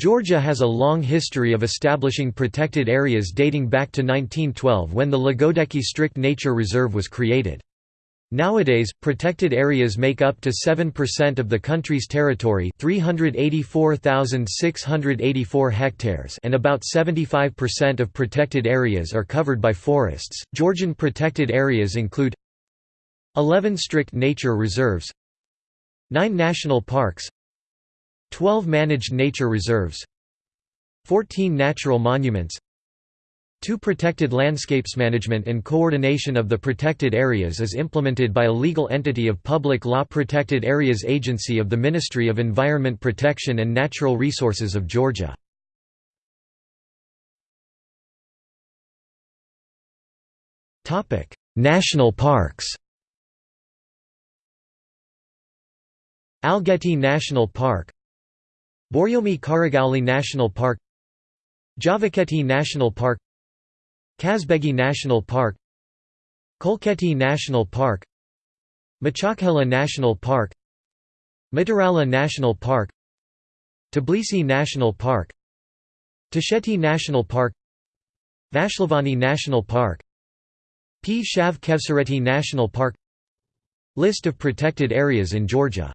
Georgia has a long history of establishing protected areas dating back to 1912 when the Lagodekhi Strict Nature Reserve was created. Nowadays, protected areas make up to 7% of the country's territory 384,684 hectares and about 75% of protected areas are covered by forests. Georgian protected areas include 11 strict nature reserves 9 national parks 12 managed nature reserves 14 natural monuments 2 protected landscapes management and coordination of the protected areas is implemented by a legal entity of Public Law Protected Areas Agency of the Ministry of Environment Protection and Natural Resources of Georgia. topic National parks Algeti National Park Borjomi Kharagauli National Park Javakheti National Park Kazbegi National Park Kolkheti National Park Machakhela National Park Mtirala National Park Tbilisi National Park Tusheti National Park Vashlavani National Park P. Shav Khevsureti National Park List of protected areas in Georgia